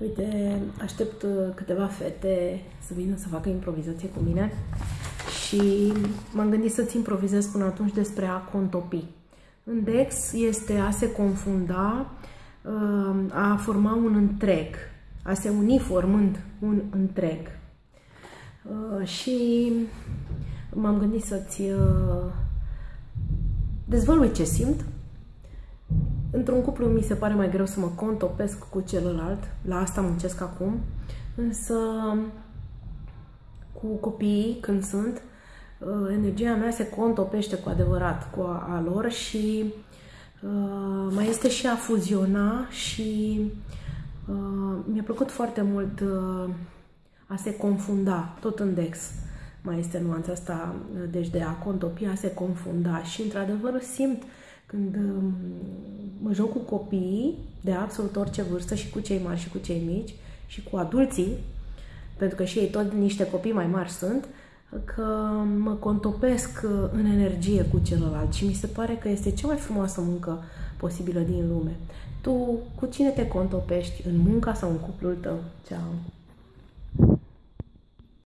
Uite, aștept uh, câteva fete să vină să facă improvizație cu mine și m-am gândit să-ți improvizez până atunci despre a contopi. În Dex este a se confunda, uh, a forma un întreg, a se uni formând un întreg. Uh, și m-am gândit să-ți dezvălui ce simt Într-un cuplu mi se pare mai greu să mă contopesc cu celălalt, la asta muncesc acum, însă cu copiii când sunt, uh, energia mea se contopește cu adevărat cu a, a lor și uh, mai este și a fuziona și uh, mi-a plăcut foarte mult uh, a se confunda, tot în Dex. Mai este nuanța asta, uh, deci de a contopi, a se confunda și într-adevăr simt când um, mă joc cu copiii de absolut orice vârstă și cu cei mari și cu cei mici și cu adulții, pentru că și ei tot niște copii mai mari sunt, că mă contopesc uh, în energie cu celălalt și mi se pare că este cea mai frumoasă muncă posibilă din lume. Tu cu cine te contopești în munca sau în cuplul tău? Ceau!